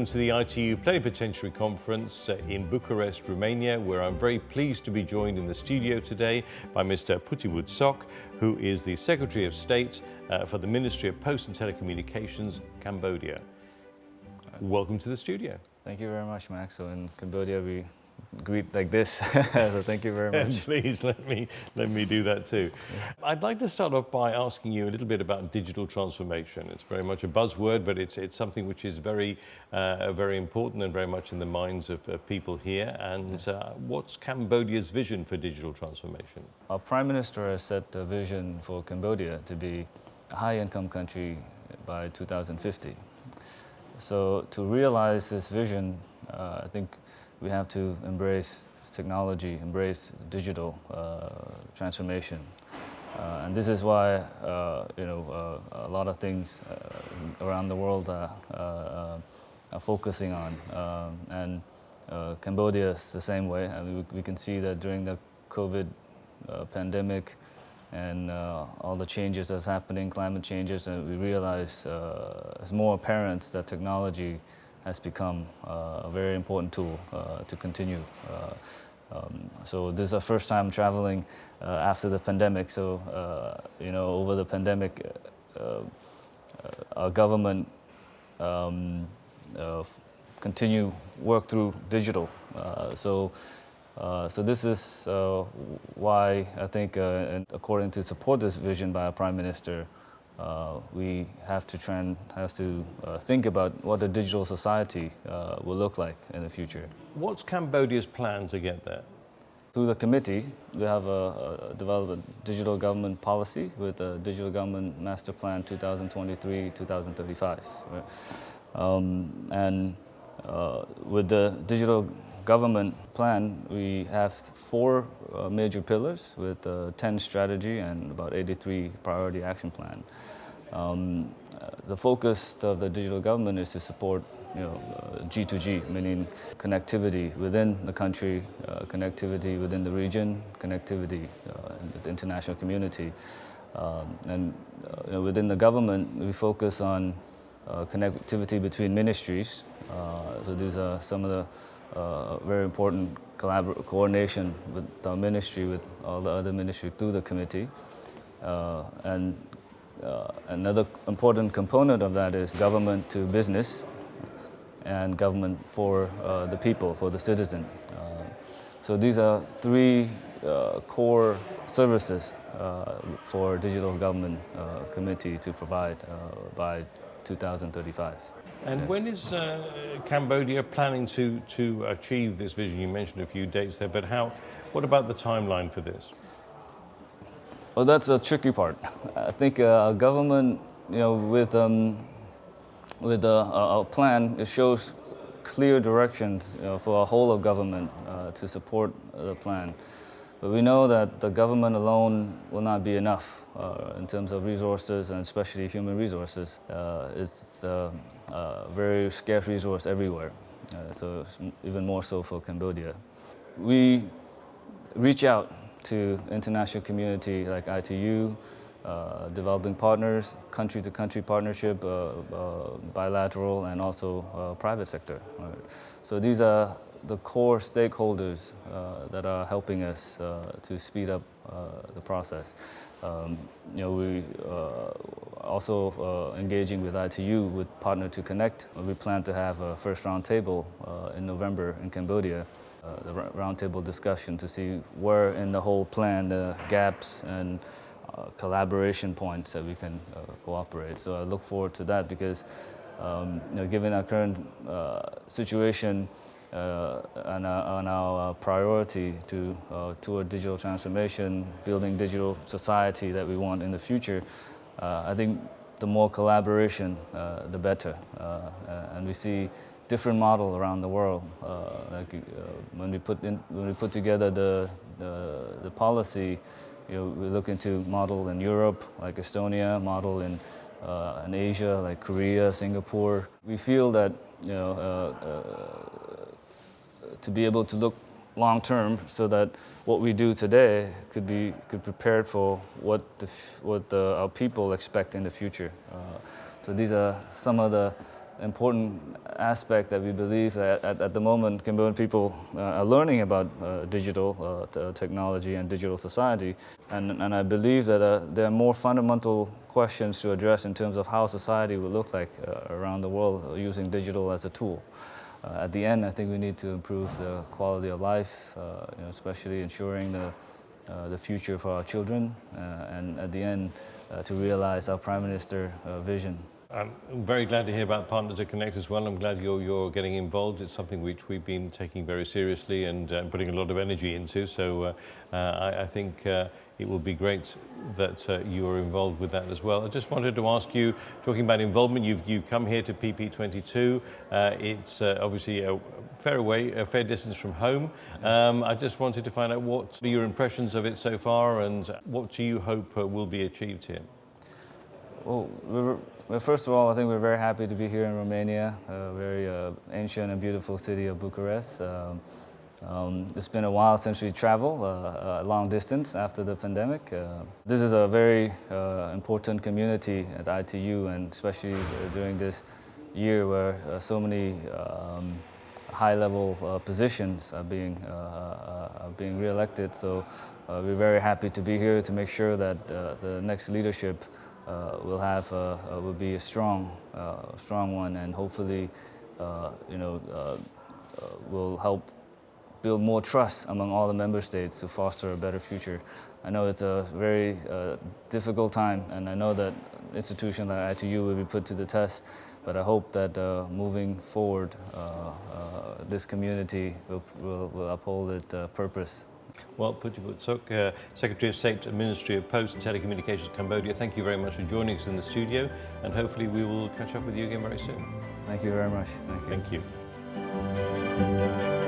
welcome to the ITU Plenipotentiary Conference in Bucharest, Romania, where I'm very pleased to be joined in the studio today by Mr. Puthyvuth Sok, who is the Secretary of State uh, for the Ministry of Post and Telecommunications, Cambodia. Welcome to the studio. Thank you very much, Max. So in Cambodia, we greet like this. so thank you very much. Please let me let me do that too. I'd like to start off by asking you a little bit about digital transformation. It's very much a buzzword, but it's it's something which is very uh, very important and very much in the minds of, of people here. And uh, what's Cambodia's vision for digital transformation? Our Prime Minister has set a vision for Cambodia to be a high-income country by 2050. So to realize this vision, uh, I think we have to embrace technology, embrace digital uh, transformation. Uh, and this is why, uh, you know, uh, a lot of things uh, around the world are, uh, are focusing on. Um, and Cambodia is the same way. I mean, we, we, can see that during the COVID pandemic and all the changes that's happening, climate changes, and we realize it's more apparent that technology has become uh, a very important tool uh, to continue. Uh, um, so this is the first time traveling after the pandemic. So, you know, over the pandemic, our government um, continue work through digital. so uh, so this is uh, why I think, uh, according to support this vision by our Prime Minister, uh, we have to try and have to uh, think about what a digital society uh, will look like in the future. What's Cambodia's plan to get there? Through the committee, we have a, a developed a digital government policy with a digital government master plan 2023-2035. Right? Um, and uh, with the digital government plan, we have four uh, major pillars with uh, 10 strategy and about 83 priority action plan. Um, the focus of the digital government is to support you know, uh, G2G, meaning connectivity within the country, uh, connectivity within the region, connectivity uh, in the international community. Um, and uh, you know, within the government, we focus on uh, connectivity between ministries. Uh, so these are some of the very important coordination with the ministry, with all the other ministries through the committee. and uh, another important component of that is government to business and government for uh, the people, for the citizen. Uh, so these are three uh, core services uh, for digital government uh, committee to provide by 2035. And when is Cambodia planning to, to achieve this vision? You mentioned a few dates there, but how, what about the timeline for this? Well, that's a tricky part. I think uh, government, you know, with um, with a, a, plan, it shows clear directions you know, for a whole of government uh, to support the plan. But we know that the government alone will not be enough uh, in terms of resources and especially human resources. Uh, it's a very scarce resource everywhere, uh, so even more so for Cambodia. We reach out to international community like ITU, uh, developing partners, country-to-country -country partnership, uh, uh, bilateral, and also uh, private sector. Right? So these are the core stakeholders uh, that are helping us uh, to speed up the process. Um, you know, we also engaging with ITU with Partner to Connect. We plan to have a first round table in November in Cambodia uh, the roundtable discussion to see where in the whole plan the gaps and uh, collaboration points that we can uh, cooperate. So I look forward to that because um, you know, given our current uh, situation uh, and, our, our priority to toward digital transformation, building digital society that we want in the future, I think the more collaboration, the better. and we see different model around the world. Uh, like uh, when we put in, when we put together the the, the policy, you know, we look into model in Europe, like Estonia, model in uh, in Asia, like Korea, Singapore. We feel that you know uh, uh, to be able to look long term, so that what we do today could be could prepare for what the what the, our people expect in the future. Uh, so these are some of the important aspect that we believe that at, at the moment Cambodian people uh, are learning about uh, digital uh, technology and digital society. And, and I believe that uh, there are more fundamental questions to address in terms of how society will look like uh, around the world using digital as a tool. Uh, at the end, I think we need to improve the quality of life, uh, you know, especially ensuring the, uh, the future for our children, uh, and at the end, to realize our Prime Minister vision. I'm very glad to hear about Partner to Connect as well. I'm glad you're, you're getting involved. It's something which we've been taking very seriously and uh, putting a lot of energy into. So uh, uh, I, I, think uh, it will be great that uh, you are involved with that as well. I just wanted to ask you, talking about involvement, you've, you've come here to PP22. Uh, it's obviously a fair away, a fair distance from home. Um, I just wanted to find out what your impressions of it so far and what do you hope will be achieved here? Well, well, first of all, I think we're very happy to be here in Romania, a very uh, ancient and beautiful city of Bucharest. Um, um, it's been a while since we traveled uh, a long distance after the pandemic. Uh, this is a very uh, important community at ITU and especially during this year where uh, so many um, high-level uh, positions are being, are being re-elected. So we're very happy to be here to make sure that the next leadership uh, will have a, will be a strong, uh, strong one, and hopefully, uh, you know, will help build more trust among all the member states to foster a better future. I know it's a very uh, difficult time, and I know that institutions like ITU will be put to the test, but I hope that uh, moving forward, uh, this community will, will, will uphold its purpose. Well, Puthyvuth Sok, uh, Secretary of State, Ministry of Post and Telecommunications, Cambodia, thank you very much for joining us in the studio, and hopefully we will catch up with you again very soon. Thank you very much. Thank you. Thank you.